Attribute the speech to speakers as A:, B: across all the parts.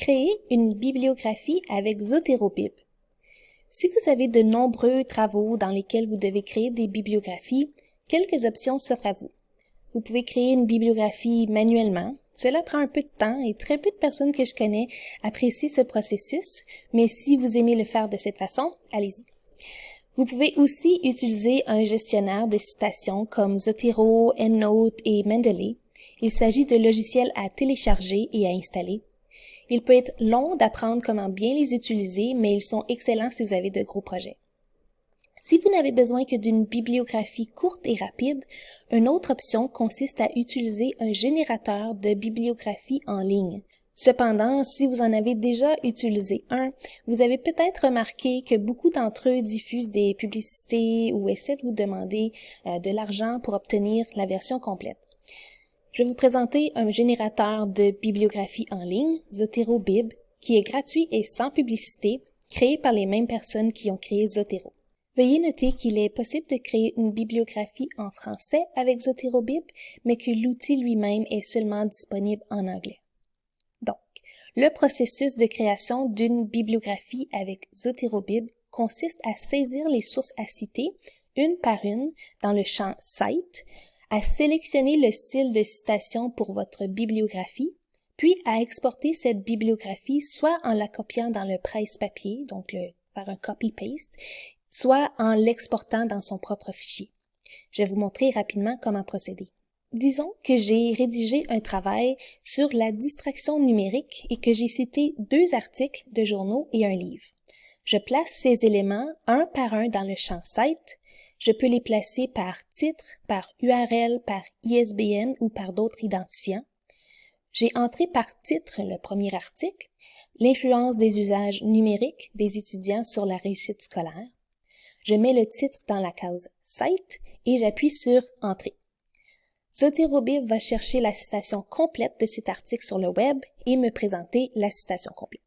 A: Créer une bibliographie avec Zotero-Bib. Si vous avez de nombreux travaux dans lesquels vous devez créer des bibliographies, quelques options s'offrent à vous. Vous pouvez créer une bibliographie manuellement. Cela prend un peu de temps et très peu de personnes que je connais apprécient ce processus, mais si vous aimez le faire de cette façon, allez-y. Vous pouvez aussi utiliser un gestionnaire de citations comme Zotero, EndNote et Mendeley. Il s'agit de logiciels à télécharger et à installer. Il peut être long d'apprendre comment bien les utiliser, mais ils sont excellents si vous avez de gros projets. Si vous n'avez besoin que d'une bibliographie courte et rapide, une autre option consiste à utiliser un générateur de bibliographie en ligne. Cependant, si vous en avez déjà utilisé un, vous avez peut-être remarqué que beaucoup d'entre eux diffusent des publicités ou essaient de vous demander euh, de l'argent pour obtenir la version complète. Je vais vous présenter un générateur de bibliographie en ligne, Zotero Bib, qui est gratuit et sans publicité, créé par les mêmes personnes qui ont créé Zotero. Veuillez noter qu'il est possible de créer une bibliographie en français avec Zotero Bib, mais que l'outil lui-même est seulement disponible en anglais. Donc, le processus de création d'une bibliographie avec Zotero Bib consiste à saisir les sources à citer, une par une, dans le champ Site, à sélectionner le style de citation pour votre bibliographie, puis à exporter cette bibliographie soit en la copiant dans le presse-papier, donc par un copy-paste, soit en l'exportant dans son propre fichier. Je vais vous montrer rapidement comment procéder. Disons que j'ai rédigé un travail sur la distraction numérique et que j'ai cité deux articles de journaux et un livre. Je place ces éléments un par un dans le champ Site je peux les placer par titre, par URL, par ISBN ou par d'autres identifiants. J'ai entré par titre le premier article, l'influence des usages numériques des étudiants sur la réussite scolaire. Je mets le titre dans la case Site et j'appuie sur Entrée. Zoterobib va chercher la citation complète de cet article sur le web et me présenter la citation complète.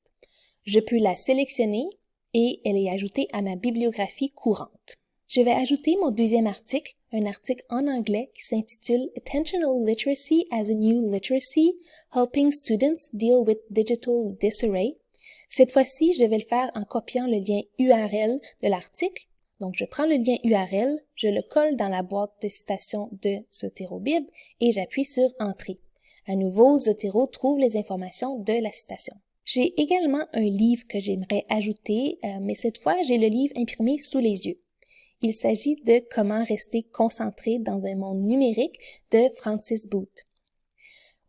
A: Je peux la sélectionner et elle est ajoutée à ma bibliographie courante. Je vais ajouter mon deuxième article, un article en anglais qui s'intitule Attentional Literacy as a New Literacy, Helping Students Deal with Digital Disarray. Cette fois-ci, je vais le faire en copiant le lien URL de l'article. Donc, je prends le lien URL, je le colle dans la boîte de citation de ZoteroBib et j'appuie sur Entrée. À nouveau, Zotero trouve les informations de la citation. J'ai également un livre que j'aimerais ajouter, euh, mais cette fois, j'ai le livre imprimé sous les yeux. Il s'agit de Comment rester concentré dans un monde numérique de Francis Booth.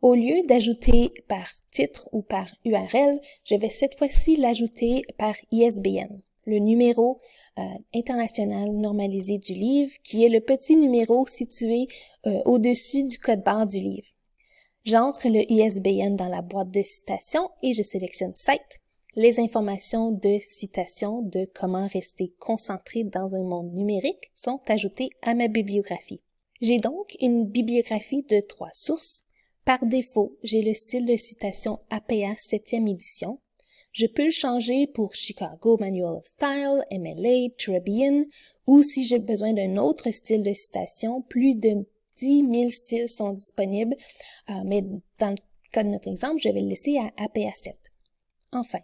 A: Au lieu d'ajouter par titre ou par URL, je vais cette fois-ci l'ajouter par ISBN, le numéro euh, international normalisé du livre, qui est le petit numéro situé euh, au-dessus du code barre du livre. J'entre le ISBN dans la boîte de citation et je sélectionne Site les informations de citation de comment rester concentré dans un monde numérique sont ajoutées à ma bibliographie. J'ai donc une bibliographie de trois sources. Par défaut, j'ai le style de citation APA 7e édition. Je peux le changer pour Chicago Manual of Style, MLA, Tribune, ou si j'ai besoin d'un autre style de citation, plus de 10 000 styles sont disponibles, euh, mais dans le cas de notre exemple, je vais le laisser à APA 7. Enfin,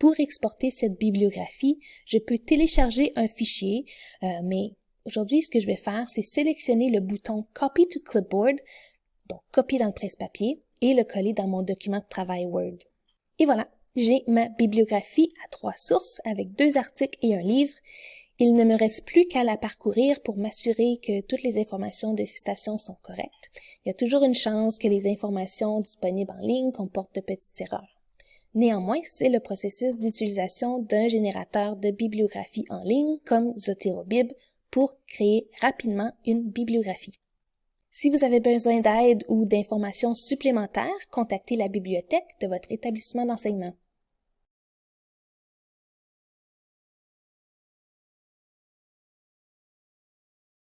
A: pour exporter cette bibliographie, je peux télécharger un fichier, euh, mais aujourd'hui, ce que je vais faire, c'est sélectionner le bouton Copy to Clipboard, donc copier dans le presse-papier, et le coller dans mon document de travail Word. Et voilà, j'ai ma bibliographie à trois sources avec deux articles et un livre. Il ne me reste plus qu'à la parcourir pour m'assurer que toutes les informations de citation sont correctes. Il y a toujours une chance que les informations disponibles en ligne comportent de petites erreurs. Néanmoins, c'est le processus d'utilisation d'un générateur de bibliographie en ligne comme ZoteroBib pour créer rapidement une bibliographie. Si vous avez besoin d'aide ou d'informations supplémentaires, contactez la bibliothèque de votre établissement d'enseignement.